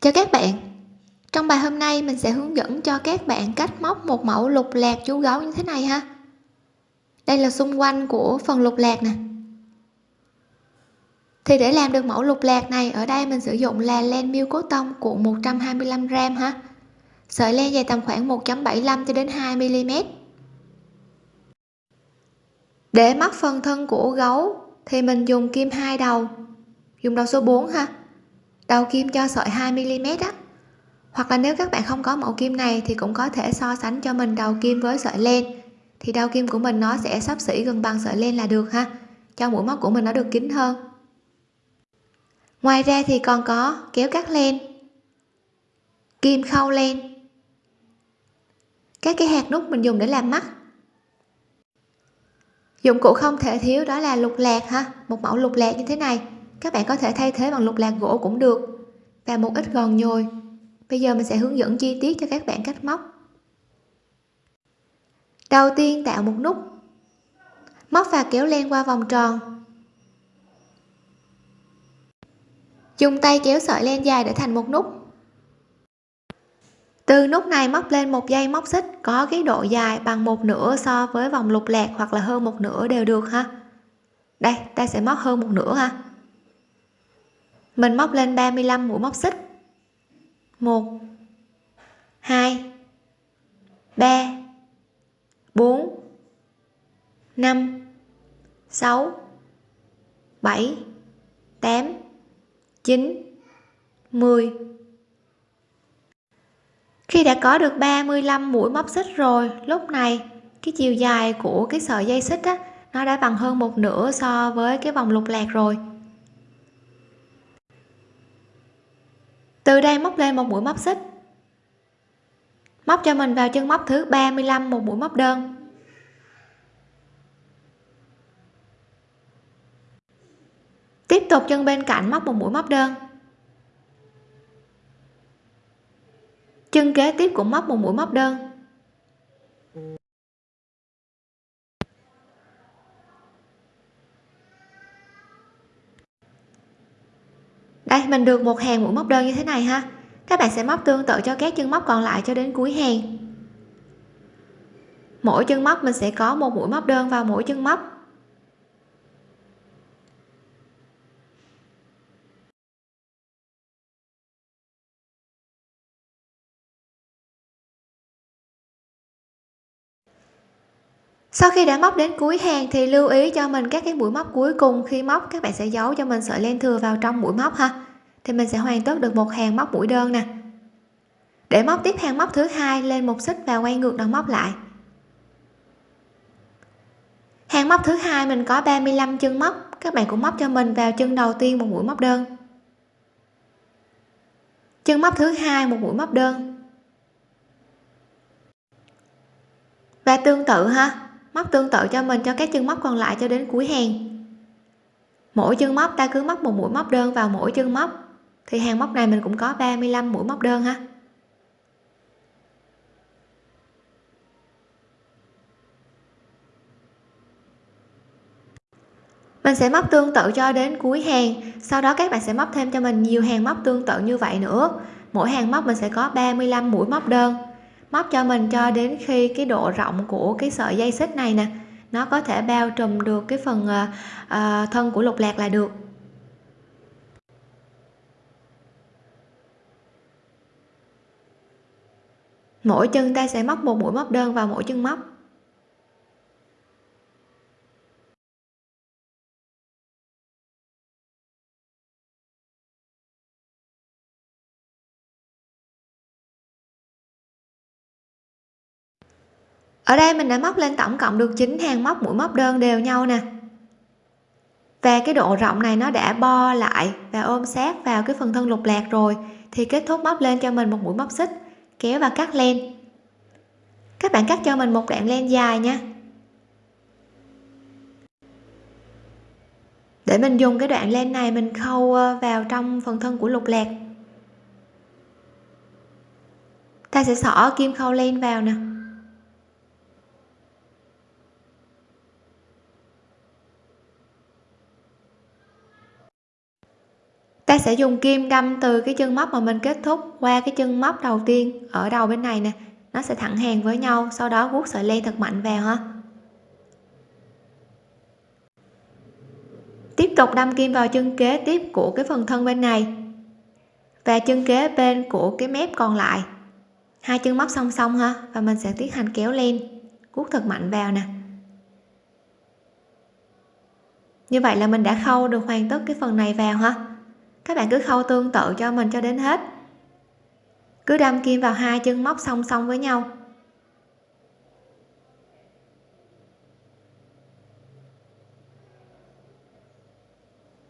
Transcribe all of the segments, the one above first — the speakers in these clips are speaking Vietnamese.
chào các bạn. Trong bài hôm nay, mình sẽ hướng dẫn cho các bạn cách móc một mẫu lục lạc chú gấu như thế này ha. Đây là xung quanh của phần lục lạc nè. Thì để làm được mẫu lục lạc này, ở đây mình sử dụng là len miêu cốt tông cuộn 125 g ha. Sợi len dài tầm khoảng 1.75 cho đến 2 mm để móc phần thân của gấu, thì mình dùng kim hai đầu, dùng đầu số 4 ha đầu kim cho sợi 2 mm á. Hoặc là nếu các bạn không có mẫu kim này thì cũng có thể so sánh cho mình đầu kim với sợi len. Thì đầu kim của mình nó sẽ sắp xỉ gần bằng sợi len là được ha. Cho mũi móc của mình nó được kín hơn. Ngoài ra thì còn có kéo cắt len. Kim khâu len. Các cái hạt nút mình dùng để làm mắt. Dụng cụ không thể thiếu đó là lục lạc ha. Một mẫu lục lạc như thế này các bạn có thể thay thế bằng lục lạc gỗ cũng được. Và một ít gòn nhồi. Bây giờ mình sẽ hướng dẫn chi tiết cho các bạn cách móc. Đầu tiên tạo một nút. Móc và kéo len qua vòng tròn. Dùng tay kéo sợi len dài để thành một nút. Từ nút này móc lên một dây móc xích có cái độ dài bằng một nửa so với vòng lục lạc hoặc là hơn một nửa đều được ha. Đây, ta sẽ móc hơn một nửa ha mình móc lên 35 mũi móc xích. 1 2 3 4 5 6 7 8 9 10 khi đã có được 35 mũi móc xích rồi, lúc này cái chiều dài của cái sợi dây xích á, nó đã bằng hơn một nửa so với cái vòng lục lạc rồi. Từ đây móc lên một mũi móc xích. Móc cho mình vào chân móc thứ 35 một mũi móc đơn. Tiếp tục chân bên cạnh móc một mũi móc đơn. Chân kế tiếp cũng móc một mũi móc đơn. Đây, mình được một hàng mũi móc đơn như thế này ha. Các bạn sẽ móc tương tự cho các chân móc còn lại cho đến cuối hàng. Mỗi chân móc mình sẽ có một mũi móc đơn vào mỗi chân móc. Sau khi đã móc đến cuối hàng thì lưu ý cho mình các cái mũi móc cuối cùng. Khi móc, các bạn sẽ giấu cho mình sợi len thừa vào trong mũi móc ha. Thì mình sẽ hoàn tất được một hàng móc mũi đơn nè. Để móc tiếp hàng móc thứ hai, lên một xích và quay ngược đầu móc lại. Hàng móc thứ hai mình có 35 chân móc. Các bạn cũng móc cho mình vào chân đầu tiên một mũi móc đơn. Chân móc thứ hai, một mũi móc đơn. Và tương tự ha móc tương tự cho mình, cho các chân móc còn lại cho đến cuối hàng. Mỗi chân móc, ta cứ móc một mũi móc đơn vào mỗi chân móc. Thì hàng móc này mình cũng có 35 mũi móc đơn ha. Mình sẽ móc tương tự cho đến cuối hàng. Sau đó các bạn sẽ móc thêm cho mình nhiều hàng móc tương tự như vậy nữa. Mỗi hàng móc mình sẽ có 35 mũi móc đơn móc cho mình cho đến khi cái độ rộng của cái sợi dây xích này nè nó có thể bao trùm được cái phần uh, thân của lục lạc là được. Mỗi chân ta sẽ móc một mũi móc đơn vào mỗi chân móc. Ở đây mình đã móc lên tổng cộng được 9 hàng móc, mũi móc đơn đều nhau nè. Và cái độ rộng này nó đã bo lại và ôm sát vào cái phần thân lục lạc rồi, thì kết thúc móc lên cho mình một mũi móc xích, kéo và cắt len. Các bạn cắt cho mình một đoạn len dài nha. Để mình dùng cái đoạn len này mình khâu ờ, vào trong phần thân của lục lạc. Ta sẽ xỏ kim khâu len vào nè. Ta sẽ dùng kim đâm từ cái chân móc mà mình kết thúc qua cái chân móc đầu tiên ở đầu bên này nè. Nó sẽ thẳng hàng với nhau, sau đó vuốt sợi len thật mạnh vào ha. Tiếp tục đâm kim vào chân kế tiếp của cái phần thân bên này. Và chân kế bên của cái mép còn lại. Hai chân móc song song ha, và mình sẽ tiến hành kéo lên guốc thật mạnh vào nè. Như vậy là mình đã khâu được hoàn tất cái phần này vào ha các bạn cứ khâu tương tự cho mình cho đến hết. Cứ đâm kim vào hai chân móc song song với nhau.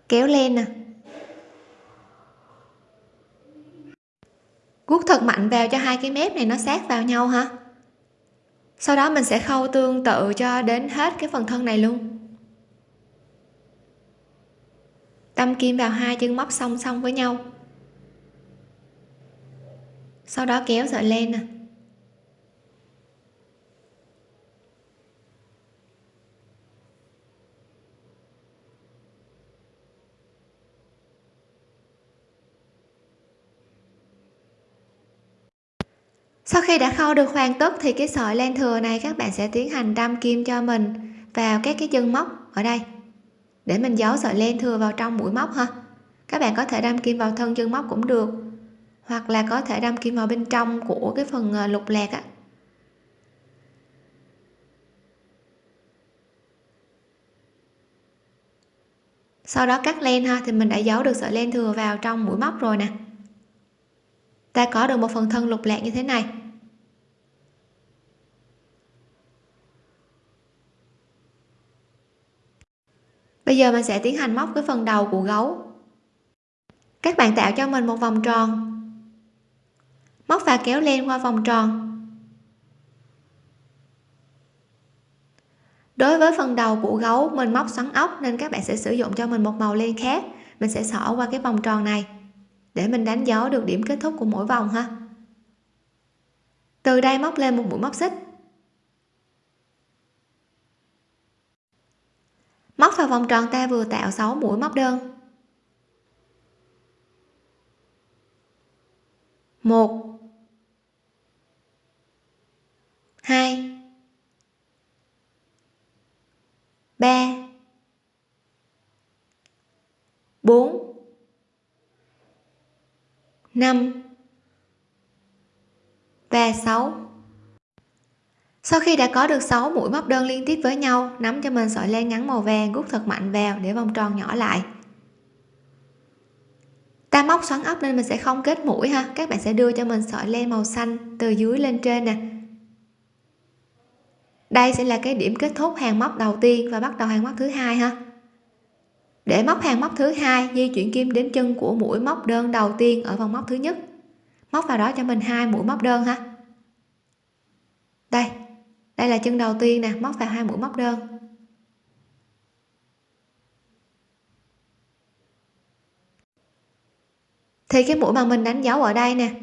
Kéo lên nè. Guốc thật mạnh vào cho hai cái mép này nó sát vào nhau ha sau đó mình sẽ khâu tương tự cho đến hết cái phần thân này luôn. Đâm kim vào hai chân móc song song với nhau. Sau đó kéo sợi len nè. Sau khi đã khâu được hoàn tất thì cái sợi len thừa này các bạn sẽ tiến hành đâm kim cho mình vào các cái chân móc ở đây để mình giấu sợi len thừa vào trong mũi móc ha. Các bạn có thể đâm kim vào thân chân móc cũng được. Hoặc là có thể đâm kim vào bên trong của cái phần ờ, lục lạc á. Sau đó cắt len ha, thì mình đã giấu được sợi len thừa vào trong mũi móc rồi nè. Ta có được một phần thân lục lạc như thế này. Bây giờ mình sẽ tiến hành móc cái phần đầu của gấu. Các bạn tạo cho mình một vòng tròn. Móc và kéo len qua vòng tròn. Đối với phần đầu của gấu, mình móc xoắn ốc nên các bạn sẽ sử dụng cho mình một màu len khác. Mình sẽ xỏ qua cái vòng tròn này để mình đánh dấu được điểm kết thúc của mỗi vòng ha. Từ đây móc lên một mũi móc xích móc vào vòng tròn ta vừa tạo 6 mũi móc đơn. Một. Hai. Ba. Bốn. Năm. Và sáu sau khi đã có được 6 mũi móc đơn liên tiếp với nhau, nắm cho mình sợi len ngắn màu vàng rút thật mạnh vào để vòng tròn nhỏ lại. Ta móc xoắn ốc nên mình sẽ không kết mũi ha. Các bạn sẽ đưa cho mình sợi len màu xanh từ dưới lên trên nè. Đây sẽ là cái điểm kết thúc hàng móc đầu tiên và bắt đầu hàng móc thứ hai ha. Để móc hàng móc thứ hai, di chuyển kim đến chân của mũi móc đơn đầu tiên ở vòng móc thứ nhất. Móc vào đó cho mình hai mũi móc đơn ha. Đây đây là chân đầu tiên nè, móc vào hai mũi móc đơn. Thì cái mũi mà mình đánh dấu ở đây nè,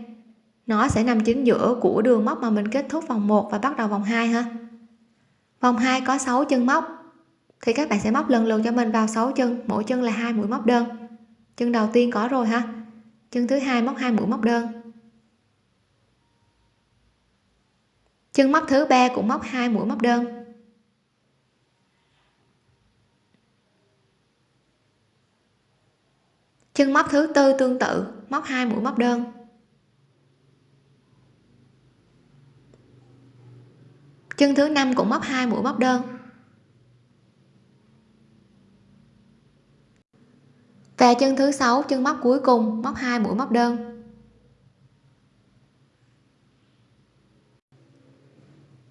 nó sẽ nằm chính giữa của đường móc mà mình kết thúc vòng 1 và bắt đầu vòng 2 ha. Vòng 2 có 6 chân móc, thì các bạn sẽ móc lần lượt cho mình vào 6 chân, mỗi chân là hai mũi móc đơn. Chân đầu tiên có rồi ha. Chân thứ hai móc hai mũi móc đơn. Chân móc thứ ba cũng móc hai mũi móc đơn. Chân móc thứ tư tương tự, móc hai mũi móc đơn. Chân thứ năm cũng móc hai mũi móc đơn. Và chân thứ sáu, chân móc cuối cùng, móc hai mũi móc đơn.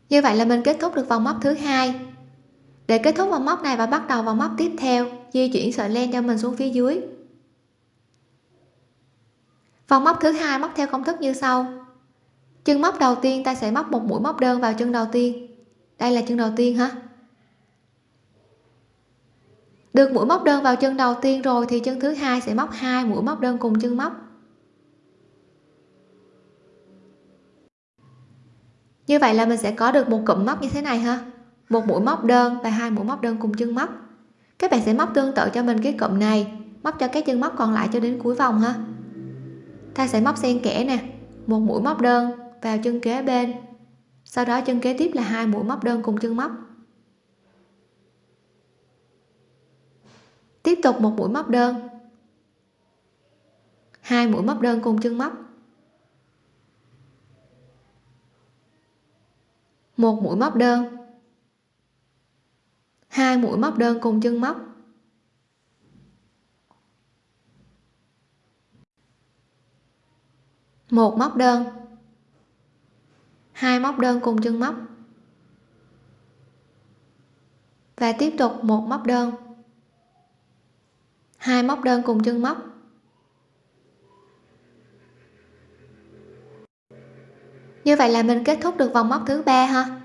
Như vậy là mình kết thúc được vòng móc thứ hai. Để kết thúc vòng móc này và bắt đầu vòng móc tiếp theo, di chuyển sợi len cho mình xuống phía dưới. Vòng móc thứ hai móc theo công thức như sau. Chân móc đầu tiên, ta sẽ móc một mũi móc đơn vào chân đầu tiên. Đây là chân đầu tiên ha được mũi móc đơn vào chân đầu tiên rồi thì chân thứ hai sẽ móc hai mũi móc đơn cùng chân móc. Như vậy là mình sẽ có được một cụm móc như thế này ha. Một mũi móc đơn và hai mũi móc đơn cùng chân móc. Các bạn sẽ móc tương tự cho mình cái cụm này, móc cho các chân móc còn lại cho đến cuối vòng ha. Ta sẽ móc xen kẽ nè, một mũi móc đơn vào chân kế bên. Sau đó chân kế tiếp là hai mũi móc đơn cùng chân móc. Tiếp tục một mũi móc đơn. Hai mũi móc đơn cùng chân móc. Một mũi móc đơn. Hai mũi móc đơn cùng chân móc. Một móc đơn. Hai móc đơn cùng chân móc. Và tiếp tục một móc đơn. Hai móc đơn cùng chân móc. Như vậy là mình kết thúc được vòng móc thứ ba ha?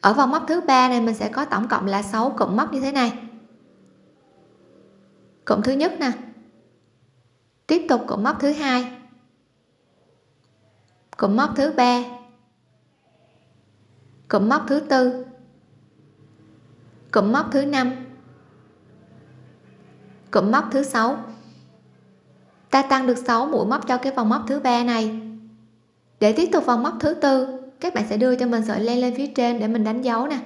Ở vòng móc thứ ba này mình sẽ có tổng cộng là 6 cụm móc như thế này. Cụm thứ nhất nè. Tiếp tục cụm móc thứ hai. Cụm móc thứ ba. Cụm móc thứ tư. Cụm móc thứ năm. Cụm móc thứ sáu. Ta tăng được 6 mũi móc cho cái vòng móc thứ ba này để tiếp tục vòng móc thứ tư, các bạn sẽ đưa cho mình sợi len lên phía trên để mình đánh dấu nè.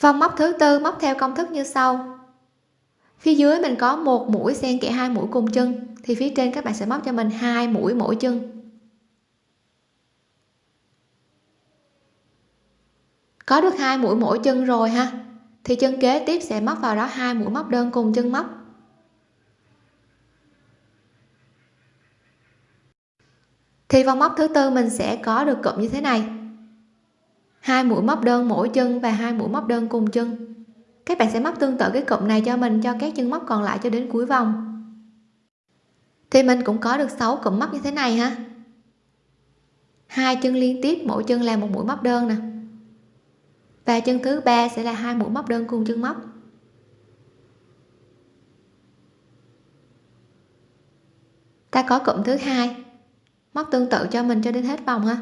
Vòng móc thứ tư móc theo công thức như sau. Phía dưới mình có một mũi xen kẽ hai mũi cùng chân, thì phía trên các bạn sẽ móc cho mình hai mũi mỗi chân. Có được hai mũi mỗi chân rồi ha, thì chân kế tiếp sẽ móc vào đó hai mũi móc đơn cùng chân móc. Thì vòng móc thứ tư mình sẽ có được cụm như thế này. Hai mũi móc đơn mỗi chân và hai mũi móc đơn cùng chân. Các bạn sẽ móc tương tự cái cụm này cho mình, cho các chân móc còn lại cho đến cuối vòng. Thì mình cũng có được 6 cụm móc như thế này ha. Hai chân liên tiếp, mỗi chân là một mũi móc đơn nè. Và chân thứ ba sẽ là hai mũi móc đơn cùng chân móc. Ta có cụm thứ hai móc tương tự cho mình cho đến hết vòng ha.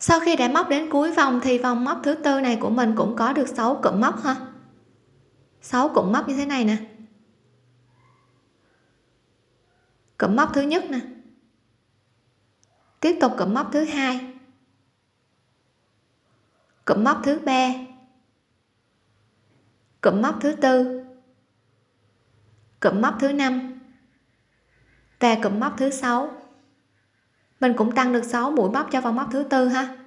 Sau khi đã móc đến cuối vòng thì vòng móc thứ tư này của mình cũng có được 6 cụm móc ha. 6 cụm móc như thế này nè. Cụm móc thứ nhất nè. Tiếp tục cụm móc thứ hai. Cụm móc thứ ba. Cụm móc thứ tư. Cụm móc thứ năm. Và cụm móc thứ sáu. Mình cũng tăng được 6 mũi móc cho vòng móc thứ tư ha.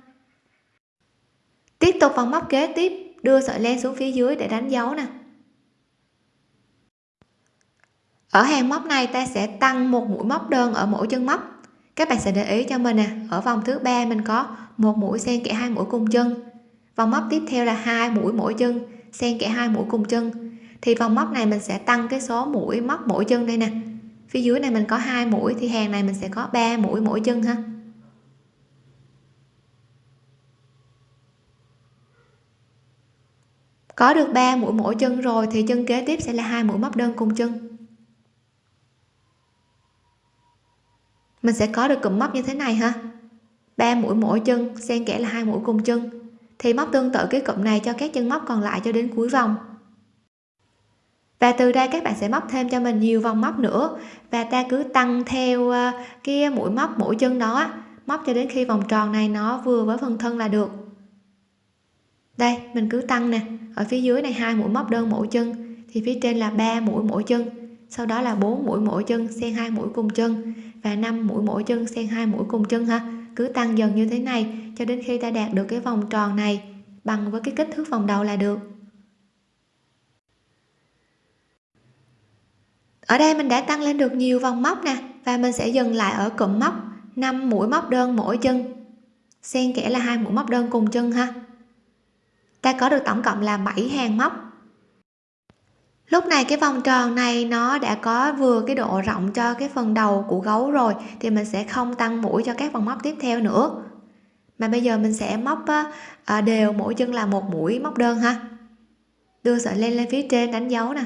Tiếp tục vòng móc kế tiếp. Đưa sợi len xuống phía dưới để đánh dấu nè ở hàng móc này ta sẽ tăng một mũi móc đơn ở mỗi chân móc. Các bạn sẽ để ý cho mình nè, ở vòng thứ ba mình có một mũi xen kẽ hai mũi cùng chân. Vòng móc tiếp theo là hai mũi mỗi chân, xen kẽ hai mũi cùng chân. Thì vòng móc này mình sẽ tăng cái số mũi móc mỗi chân đây nè. Phía dưới này mình có hai mũi, thì hàng này mình sẽ có 3 mũi mỗi chân ha. Có được 3 mũi mỗi chân rồi, thì chân kế tiếp sẽ là hai mũi móc đơn cùng chân. Mình sẽ có được cụm móc như thế này ha. 3 mũi mỗi chân, xen kẽ là hai mũi cùng chân. Thì móc tương tự cái cụm này cho các chân móc còn lại cho đến cuối vòng. Và từ đây các bạn sẽ móc thêm cho mình nhiều vòng móc nữa. Và ta cứ tăng theo à, cái mũi móc mỗi chân đó móc cho đến khi vòng tròn này nó vừa với phần thân là được. Đây, mình cứ tăng nè. Ở phía dưới này hai mũi móc đơn mỗi chân. Thì phía trên là 3 mũi mỗi chân. Sau đó là 4 mũi mỗi chân, xen hai mũi cùng chân và 5 mũi mỗi chân xen hai mũi cùng chân ha. Cứ tăng dần như thế này cho đến khi ta đạt được cái vòng tròn này bằng với cái kích thước vòng đầu là được. Ở đây mình đã tăng lên được nhiều vòng móc nè, và mình sẽ dừng lại ở cụm móc. 5 mũi móc đơn mỗi chân, xen kẽ là hai mũi móc đơn cùng chân ha. Ta có được tổng cộng là 7 hàng móc lúc này cái vòng tròn này nó đã có vừa cái độ rộng cho cái phần đầu của gấu rồi, thì mình sẽ không tăng mũi cho các vòng móc tiếp theo nữa. Mà bây giờ mình sẽ móc à, đều mỗi chân là một mũi móc đơn ha. Đưa sợi len lên phía trên đánh dấu nè.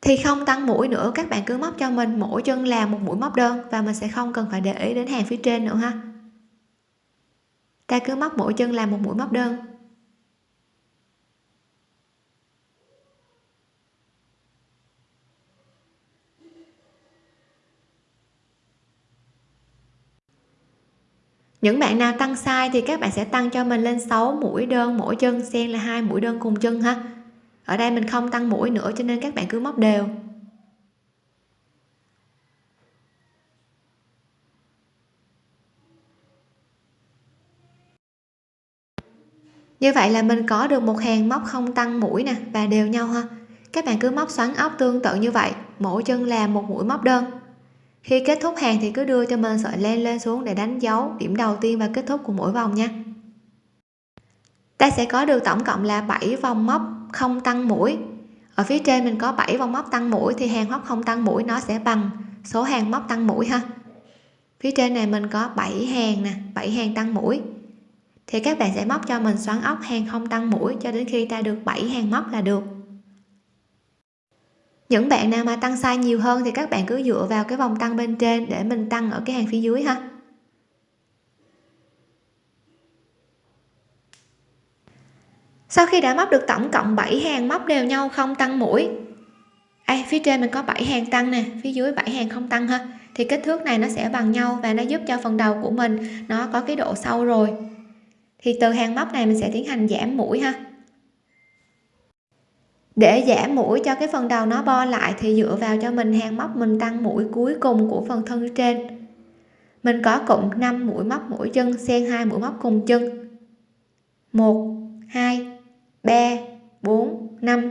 Thì không tăng mũi nữa, các bạn cứ móc cho mình mỗi chân là một mũi móc đơn và mình sẽ không cần phải để ý đến hàng phía trên nữa ha ta cứ móc mỗi chân làm một mũi móc đơn. Những bạn nào tăng sai thì các bạn sẽ tăng cho mình lên 6 mũi đơn mỗi chân, xen là hai mũi đơn cùng chân ha. Ở đây mình không tăng mũi nữa cho nên các bạn cứ móc đều. Như vậy là mình có được một hàng móc không tăng mũi nè, và đều nhau ha. Các bạn cứ móc xoắn ốc tương tự như vậy, mỗi chân làm một mũi móc đơn. Khi kết thúc hàng thì cứ đưa cho mình sợi len lên xuống để đánh dấu điểm đầu tiên và kết thúc của mỗi vòng nha. Ta sẽ có được tổng cộng là 7 vòng móc không tăng mũi. Ở phía trên mình có 7 vòng móc tăng mũi thì hàng móc không tăng mũi nó sẽ bằng số hàng móc tăng mũi ha. Phía trên này mình có 7 hàng nè 7 hàng tăng mũi thì các bạn sẽ móc cho mình xoắn ốc hàng không tăng mũi cho đến khi ta được 7 hàng móc là được. Những bạn nào mà tăng size nhiều hơn thì các bạn cứ dựa vào cái vòng tăng bên trên để mình tăng ở cái hàng phía dưới ha. Sau khi đã móc được tổng cộng 7 hàng móc đều nhau không tăng mũi à, phía trên mình có 7 hàng tăng nè phía dưới 7 hàng không tăng ha thì kích thước này nó sẽ bằng nhau và nó giúp cho phần đầu của mình nó có cái độ sâu rồi thì từ hàng móc này mình sẽ tiến hành giảm mũi ha. Để giảm mũi cho cái phần đầu nó bo lại thì dựa vào cho mình hàng móc mình tăng mũi cuối cùng của phần thân trên. Mình có cụm 5 mũi móc mũi chân, xen hai mũi móc cùng chân. 1 2 3 4 5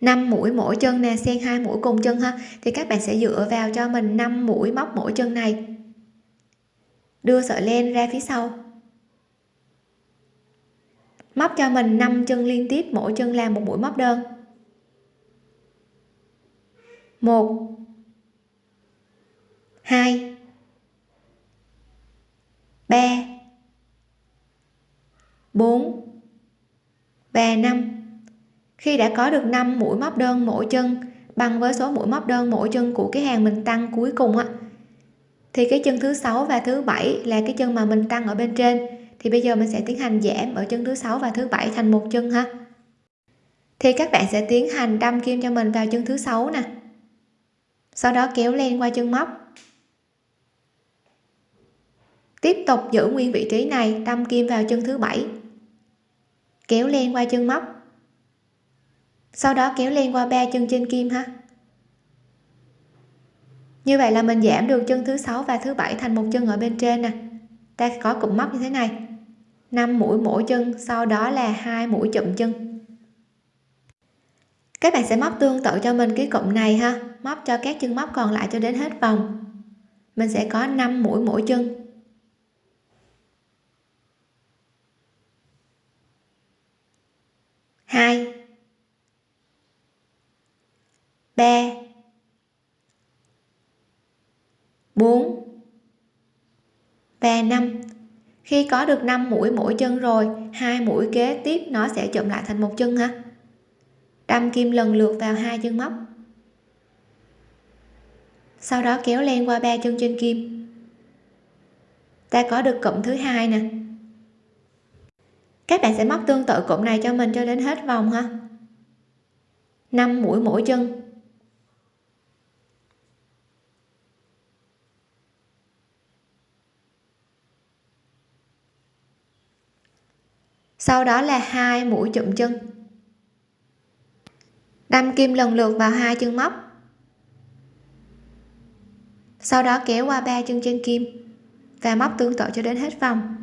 5 mũi mỗi chân nè, xen hai mũi cùng chân ha. Thì các bạn sẽ dựa vào cho mình 5 mũi móc mỗi chân này. Đưa sợi len ra phía sau móc cho mình 5 chân liên tiếp, mỗi chân làm một mũi móc đơn. Một. Hai. Ba. Bốn. Và 5 khi đã có được 5 mũi móc đơn mỗi chân, bằng với số mũi móc đơn mỗi chân của cái hàng mình tăng cuối cùng á, thì cái chân thứ sáu và thứ bảy là cái chân mà mình tăng ở bên trên thì bây giờ mình sẽ tiến hành giảm ở chân thứ sáu và thứ bảy thành một chân ha. Thì các bạn sẽ tiến hành đâm kim cho mình vào chân thứ sáu nè. Sau đó kéo len qua chân móc. Tiếp tục giữ nguyên vị trí này, đâm kim vào chân thứ bảy. Kéo len qua chân móc. Sau đó kéo len qua ba chân trên kim ha. Như vậy là mình giảm được chân thứ sáu và thứ bảy thành một chân ở bên trên nè. Ta có cụm móc như thế này. 5 mũi mỗi chân, sau đó là hai mũi chụm chân. Các bạn sẽ móc tương tự cho mình cái cụm này ha. Móc cho các chân móc còn lại cho đến hết vòng. Mình sẽ có 5 mũi mỗi chân. Hai. Ba. Bốn. Và năm khi có được 5 mũi mỗi chân rồi, hai mũi kế tiếp nó sẽ chụm lại thành một chân ha đâm kim lần lượt vào hai chân móc. Sau đó kéo len qua ba chân trên kim. Ta có được cụm thứ hai nè. Các bạn sẽ móc tương tự cụm này cho mình cho đến hết vòng ha. 5 mũi mỗi chân. Sau đó là hai mũi chụm chân. Đâm kim lần lượt vào hai chân móc. Sau đó kéo qua ba chân trên kim và móc tương tự cho đến hết vòng.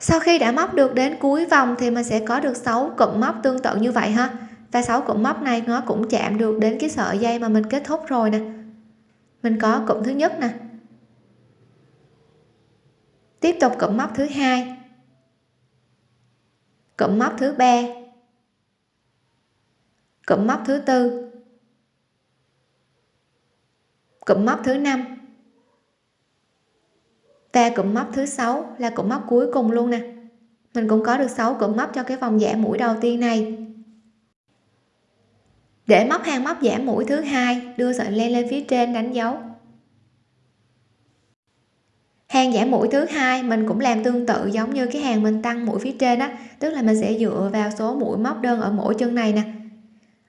Sau khi đã móc được đến cuối vòng thì mình sẽ có được 6 cụm móc tương tự như vậy ha. Và 6 cụm móc này nó cũng chạm được đến cái sợi dây mà mình kết thúc rồi nè. Mình có cụm thứ nhất nè tiếp tục cụm móc thứ hai. Cụm móc thứ ba. Cụm móc thứ tư. Cụm móc thứ năm. Và cụm móc thứ sáu là cụm móc cuối cùng luôn nè. Mình cũng có được 6 cụm móc cho cái vòng giảm mũi đầu tiên này. Để móc hàng móc giảm mũi thứ hai, đưa sợi len lên phía trên đánh dấu hàng giảm mũi thứ hai, mình cũng làm tương tự giống như cái hàng mình tăng mũi phía trên á. Tức là mình sẽ dựa vào số mũi móc đơn ở mỗi chân này nè.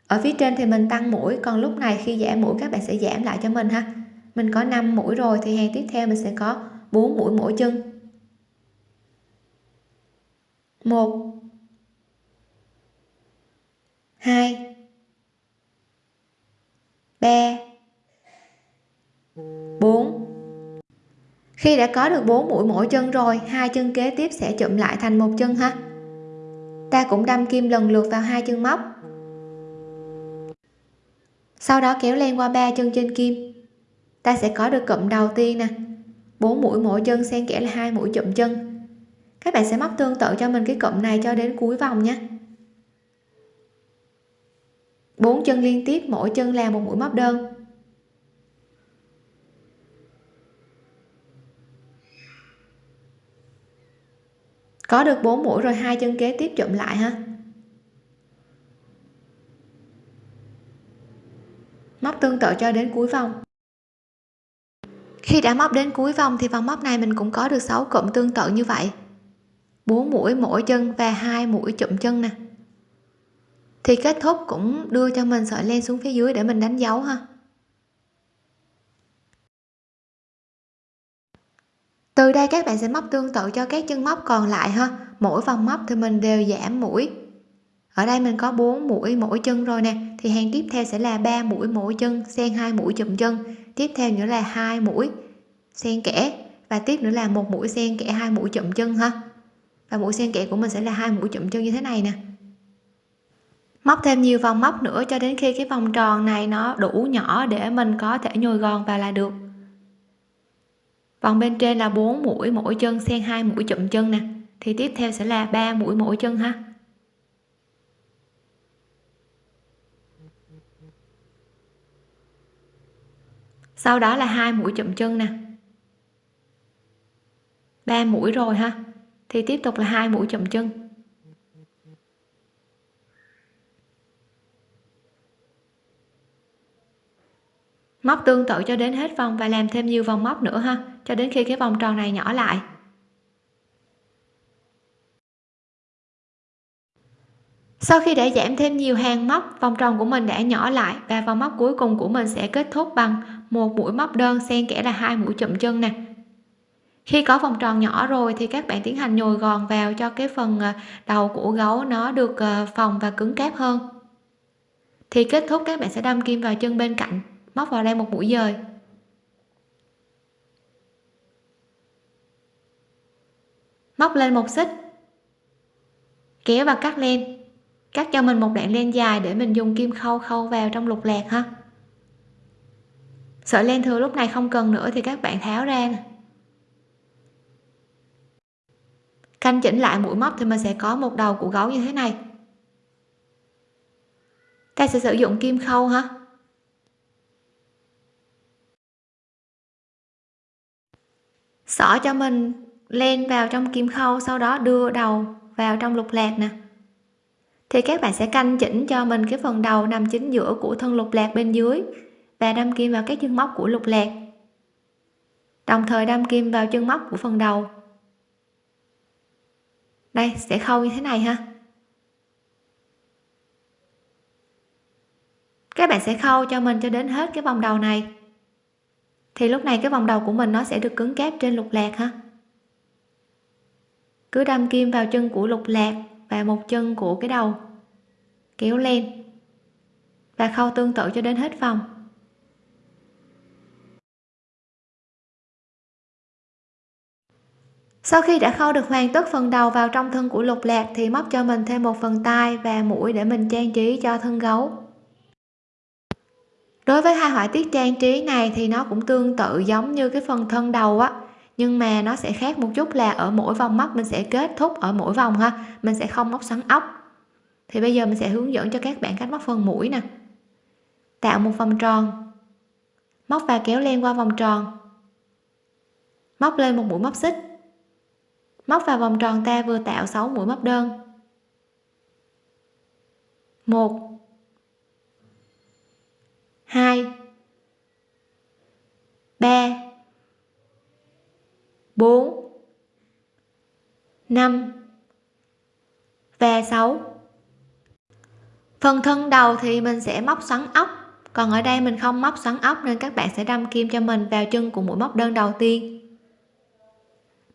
Ở phía trên thì mình tăng mũi, còn lúc này khi giảm mũi, các bạn sẽ giảm lại cho mình ha. Mình có 5 mũi rồi thì hàng tiếp theo mình sẽ có 4 mũi mỗi chân. Một, hai, ba, bốn khi đã có được 4 mũi mỗi chân rồi, hai chân kế tiếp sẽ chụm lại thành một chân ha. Ta cũng đâm kim lần lượt vào hai chân móc. Sau đó kéo len qua ba chân trên kim. Ta sẽ có được cụm đầu tiên nè. 4 mũi mỗi chân xen kẽ là hai mũi chụm chân. Các bạn sẽ móc tương tự cho mình cái cụm này cho đến cuối vòng nhé bốn chân liên tiếp, mỗi chân là một mũi móc đơn. Có được 4 mũi rồi hai chân kế tiếp chụm lại ha. Móc tương tự cho đến cuối vòng. Khi đã móc đến cuối vòng thì vòng móc này mình cũng có được 6 cụm tương tự như vậy. 4 mũi mỗi chân và hai mũi chụm chân nè. Thì kết thúc cũng đưa cho mình sợi len xuống phía dưới để mình đánh dấu ha. Từ đây các bạn sẽ móc tương tự cho các chân móc còn lại ha. Mỗi vòng móc thì mình đều giảm mũi. Ở đây mình có 4 mũi mỗi chân rồi nè. Thì hàng tiếp theo sẽ là 3 mũi mỗi chân, xen hai mũi chùm chân. Tiếp theo nữa là hai mũi xen kẽ. Và tiếp nữa là một mũi xen kẽ, hai mũi chụm chân ha. Và mũi xen kẽ của mình sẽ là hai mũi chụm chân như thế này nè. Móc thêm nhiều vòng móc nữa cho đến khi cái vòng tròn này nó đủ nhỏ để mình có thể nhồi gòn vào là được vòng bên trên là 4 mũi, mỗi chân xen hai mũi chụm chân nè. Thì tiếp theo sẽ là 3 mũi mỗi chân ha. Sau đó là hai mũi chụm chân nè. Ba mũi rồi ha. Thì tiếp tục là hai mũi chụm chân. Móc tương tự cho đến hết vòng và làm thêm nhiều vòng móc nữa ha cho đến khi cái vòng tròn này nhỏ lại. Sau khi đã giảm thêm nhiều hàng móc, vòng tròn của mình đã nhỏ lại và vòng móc cuối cùng của mình sẽ kết thúc bằng một mũi móc đơn xen kẽ là hai mũi chụm chân nè. Khi có vòng tròn nhỏ rồi thì các bạn tiến hành nhồi gòn vào cho cái phần ờ, đầu của gấu nó được ờ, phòng và cứng cáp hơn. Thì kết thúc các bạn sẽ đâm kim vào chân bên cạnh, móc vào đây một mũi dời. Móc lên một xích. Kéo và cắt len. Cắt cho mình một đoạn len dài để mình dùng kim khâu khâu vào trong lục lạc ha. Sợi len thừa lúc này không cần nữa thì các bạn tháo ra nè. Canh chỉnh lại mũi móc thì mình sẽ có một đầu của gấu như thế này. Ta sẽ sử dụng kim khâu ha. Xỏ cho mình len vào trong kim khâu, sau đó đưa đầu vào trong lục lạc nè. Thì các bạn sẽ canh chỉnh cho mình cái phần đầu nằm chính giữa của thân lục lạc bên dưới và đâm kim vào các chân móc của lục lạc. Đồng thời đâm kim vào chân móc của phần đầu. Đây, sẽ khâu như thế này ha. Các bạn sẽ khâu cho mình cho đến hết cái vòng đầu này. Thì lúc này cái vòng đầu của mình nó sẽ được cứng cáp trên lục lạc ha cứ đâm kim vào chân của lục lạc và một chân của cái đầu. Kéo lên. Và khâu tương tự cho đến hết vòng. Sau khi đã khâu được hoàn tất phần đầu vào trong thân của lục lạc thì móc cho mình thêm một phần tay và mũi để mình trang trí cho thân gấu. Đối với hai họa tiết trang trí này thì nó cũng tương tự giống như cái phần thân đầu á nhưng mà nó sẽ khác một chút là ở mỗi vòng móc mình sẽ kết thúc ở mỗi vòng ha. Mình sẽ không móc xoắn ốc. Thì bây giờ mình sẽ hướng dẫn cho các bạn cách móc phần mũi nè. Tạo một vòng tròn. Móc và kéo len qua vòng tròn. Móc lên một mũi móc xích. Móc vào vòng tròn ta vừa tạo 6 mũi móc đơn. Một. Hai. Ba bốn, năm và 6 phần thân đầu thì mình sẽ móc xoắn ốc, còn ở đây mình không móc xoắn ốc nên các bạn sẽ đâm kim cho mình vào chân của mũi móc đơn đầu tiên.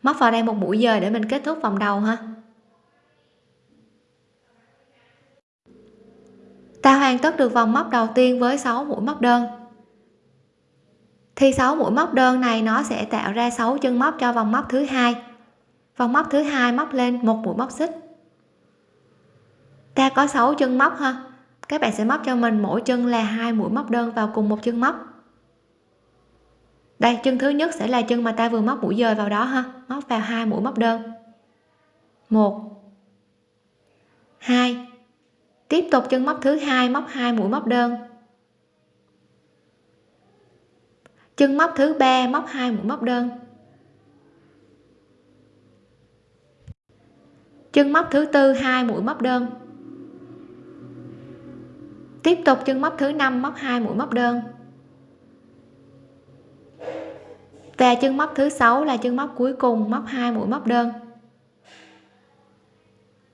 Móc vào đây một mũi dời để mình kết thúc vòng đầu ha. Ta hoàn tất được vòng móc đầu tiên với 6 mũi móc đơn thì 6 mũi móc đơn này nó sẽ tạo ra 6 chân móc cho vòng móc thứ hai. Vòng móc thứ hai móc lên một mũi móc xích. Ta có 6 chân móc ha. Các bạn sẽ móc cho mình mỗi chân là hai mũi móc đơn vào cùng một chân móc. Đây, chân thứ nhất sẽ là chân mà ta vừa móc mũi dời vào đó ha. Móc vào hai mũi móc đơn. Một. Hai. Tiếp tục chân móc thứ hai, móc hai mũi móc đơn. Chân móc thứ ba, móc hai, mũi móc đơn. Chân móc thứ tư, hai, mũi móc đơn. Tiếp tục chân móc thứ năm, móc hai, mũi móc đơn. Và chân móc thứ sáu là chân móc cuối cùng, móc hai, mũi móc đơn.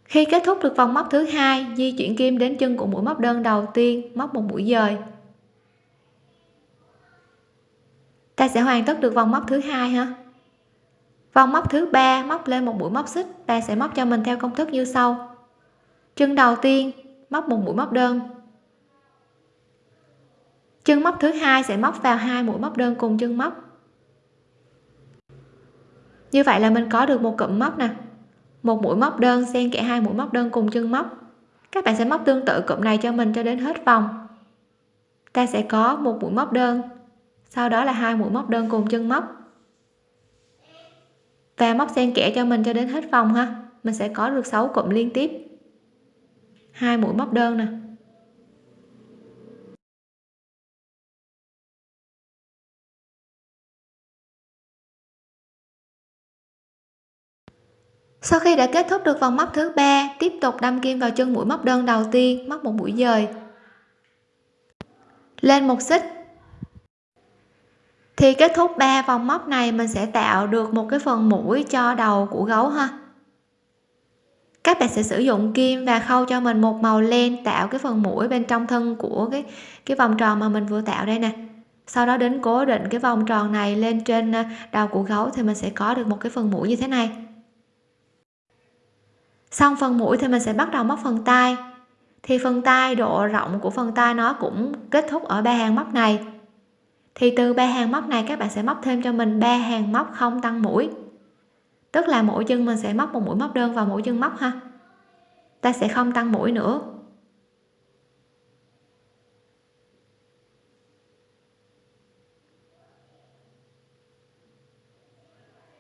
Khi kết thúc được vòng móc thứ hai, di chuyển kim đến chân của mũi móc đơn đầu tiên, móc một mũi dời. Ta sẽ hoàn tất được vòng móc thứ hai ha vòng móc thứ ba, móc lên một mũi móc xích. Ta sẽ móc cho mình theo công thức như sau. Chân đầu tiên, móc một mũi móc đơn. Chân móc thứ hai sẽ móc vào hai mũi móc đơn cùng chân móc. Như vậy là mình có được một cụm móc nè. Một mũi móc đơn xen kẽ hai mũi móc đơn cùng chân móc. Các bạn sẽ móc tương tự cụm này cho mình cho đến hết vòng. Ta sẽ có một mũi móc đơn sau đó là hai mũi móc đơn cùng chân móc. Và móc xen kẽ cho mình cho đến hết vòng ha. Mình sẽ có được 6 cụm liên tiếp. Hai mũi móc đơn nè. Sau khi đã kết thúc được vòng móc thứ ba, tiếp tục đâm kim vào chân mũi móc đơn đầu tiên, móc một mũi dời. Lên một xích thì kết thúc ba vòng móc này, mình sẽ tạo được một cái phần mũi cho đầu của gấu ha. Các bạn sẽ sử dụng kim và khâu cho mình một màu len, tạo cái phần mũi bên trong thân của cái cái vòng tròn mà mình vừa tạo đây nè. Sau đó đến cố định cái vòng tròn này lên trên à, đầu của gấu thì mình sẽ có được một cái phần mũi như thế này. Xong phần mũi thì mình sẽ bắt đầu móc phần tay. Thì phần tay, độ rộng của phần tay nó cũng kết thúc ở ba hàng móc này thì từ ba hàng móc này các bạn sẽ móc thêm cho mình ba hàng móc không tăng mũi. Tức là mỗi chân mình sẽ móc một mũi móc đơn vào mỗi chân móc ha. Ta sẽ không tăng mũi nữa.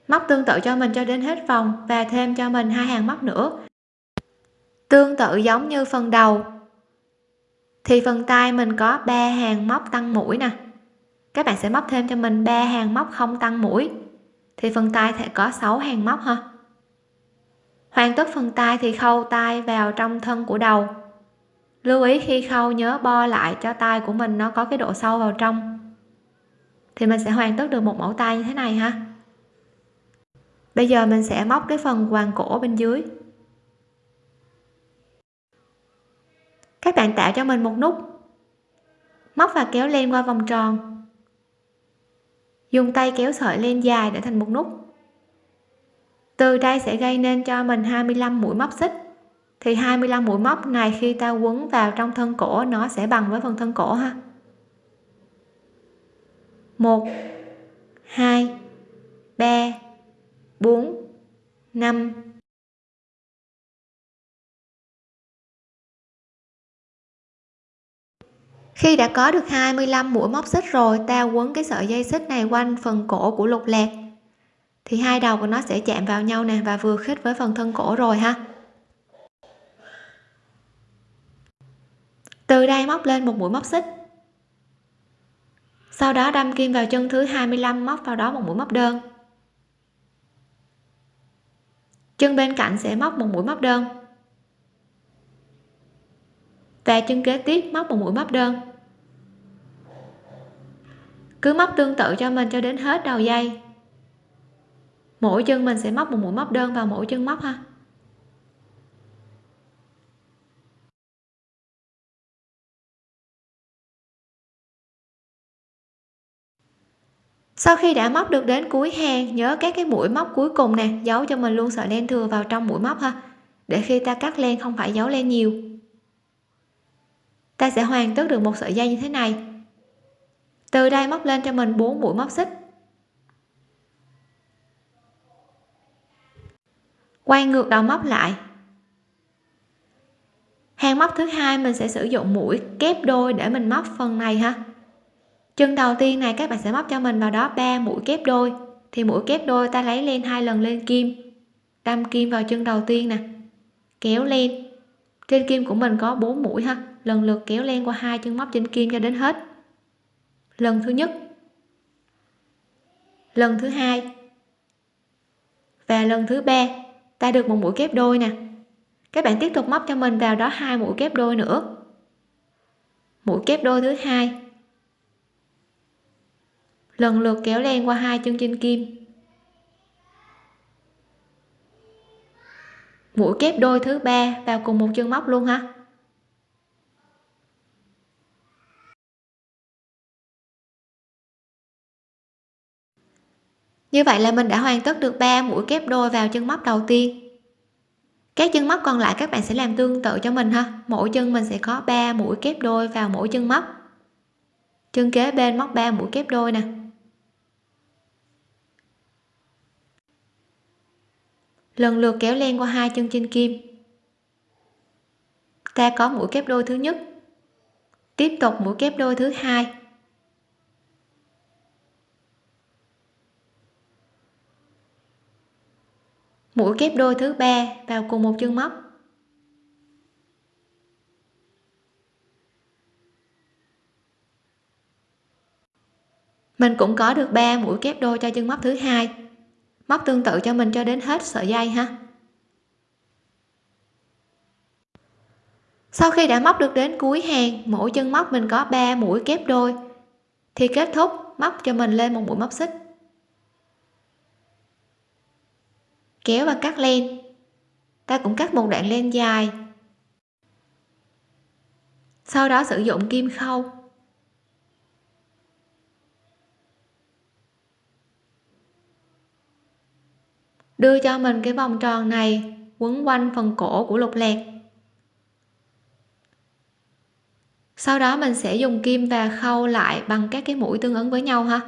Móc tương tự cho mình cho đến hết vòng và thêm cho mình hai hàng móc nữa. Tương tự giống như phần đầu. Thì phần tay mình có ba hàng móc tăng mũi nè các bạn sẽ móc thêm cho mình ba hàng móc không tăng mũi. Thì phần tay sẽ có 6 hàng móc ha. Hoàn tất phần tay thì khâu tay vào trong thân của đầu. Lưu ý khi khâu nhớ bo lại cho tay của mình nó có cái độ sâu vào trong. Thì mình sẽ hoàn tất được một mẫu tay như thế này ha. Bây giờ mình sẽ móc cái phần quàng cổ bên dưới. Các bạn tạo cho mình một nút. Móc và kéo len qua vòng tròn dùng tay kéo sợi lên dài để thành một nút. Từ đây sẽ gây nên cho mình 25 mũi móc xích. Thì 25 mũi móc này khi ta quấn vào trong thân cổ, nó sẽ bằng với phần thân cổ ha. 1 2 3 4 5 khi đã có được 25 mũi móc xích rồi, ta quấn cái sợi dây xích này quanh phần cổ của lục lạc. Thì hai đầu của nó sẽ chạm vào nhau nè và vừa khít với phần thân cổ rồi ha. Từ đây móc lên một mũi móc xích. Sau đó đâm kim vào chân thứ 25 móc vào đó một mũi móc đơn. Chân bên cạnh sẽ móc một mũi móc đơn và chân kế tiếp, móc một mũi móc đơn. Cứ móc tương tự cho mình cho đến hết đầu dây. Mỗi chân mình sẽ móc một mũi móc đơn vào mỗi chân móc ha. Sau khi đã móc được đến cuối hàng nhớ các cái mũi móc cuối cùng nè, giấu cho mình luôn sợi len thừa vào trong mũi móc ha, để khi ta cắt len không phải giấu len nhiều ta sẽ hoàn tất được một sợi dây như thế này. Từ đây móc lên cho mình 4 mũi móc xích. Quay ngược đầu móc lại. Hàng móc thứ hai mình sẽ sử dụng mũi kép đôi để mình móc phần này ha. Chân đầu tiên này các bạn sẽ móc cho mình vào đó 3 mũi kép đôi. Thì mũi kép đôi ta lấy lên hai lần lên kim. Đâm kim vào chân đầu tiên nè. Kéo lên trên kim của mình có 4 mũi ha lần lượt kéo len qua hai chân móc trên kim cho đến hết. Lần thứ nhất. Lần thứ hai. Và lần thứ ba, ta được một mũi kép đôi nè. Các bạn tiếp tục móc cho mình vào đó hai mũi kép đôi nữa. Mũi kép đôi thứ hai. Lần lượt kéo len qua hai chân trên kim. Mũi kép đôi thứ ba vào cùng một chân móc luôn ha. Như vậy là mình đã hoàn tất được 3 mũi kép đôi vào chân móc đầu tiên. Các chân móc còn lại các bạn sẽ làm tương tự cho mình ha. Mỗi chân mình sẽ có 3 mũi kép đôi vào mỗi chân móc. Chân kế bên móc 3 mũi kép đôi nè. Lần lượt kéo len qua hai chân trên kim. Ta có mũi kép đôi thứ nhất. Tiếp tục mũi kép đôi thứ hai. Mũi kép đôi thứ ba vào cùng một chân móc. Mình cũng có được 3 mũi kép đôi cho chân móc thứ hai. Móc tương tự cho mình cho đến hết sợi dây ha. Sau khi đã móc được đến cuối hàng, mỗi chân móc mình có 3 mũi kép đôi. Thì kết thúc móc cho mình lên một mũi móc xích. Kéo và cắt len. Ta cũng cắt một đoạn len dài. Sau đó sử dụng kim khâu. Đưa cho mình cái vòng tròn này quấn quanh phần cổ của lục lạc sau đó mình sẽ dùng kim và khâu lại bằng các cái mũi tương ứng với nhau ha.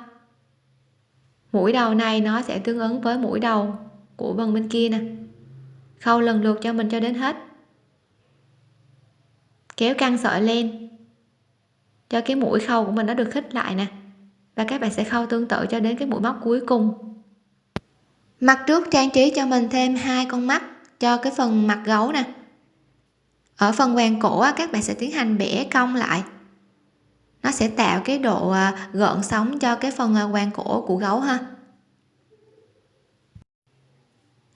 Mũi đầu này nó sẽ tương ứng với mũi đầu của vần bên kia nè. Khâu lần lượt cho mình cho đến hết. Kéo căng sợi lên, cho cái mũi khâu của mình nó được khích lại nè. Và các bạn sẽ khâu tương tự cho đến cái mũi móc cuối cùng. Mặt trước trang trí cho mình thêm hai con mắt cho cái phần mặt gấu nè. Ở phần quàng cổ các bạn sẽ tiến hành bẻ cong lại. Nó sẽ tạo cái độ à, gợn sóng cho cái phần à, quàng cổ của gấu ha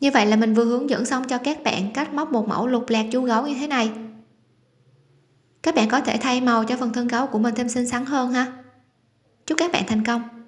như vậy là mình vừa hướng dẫn xong cho các bạn cách móc một mẫu lục lạc chú gấu như thế này. Các bạn có thể thay màu cho phần thân gấu của mình thêm xinh xắn hơn ha. Chúc các bạn thành công.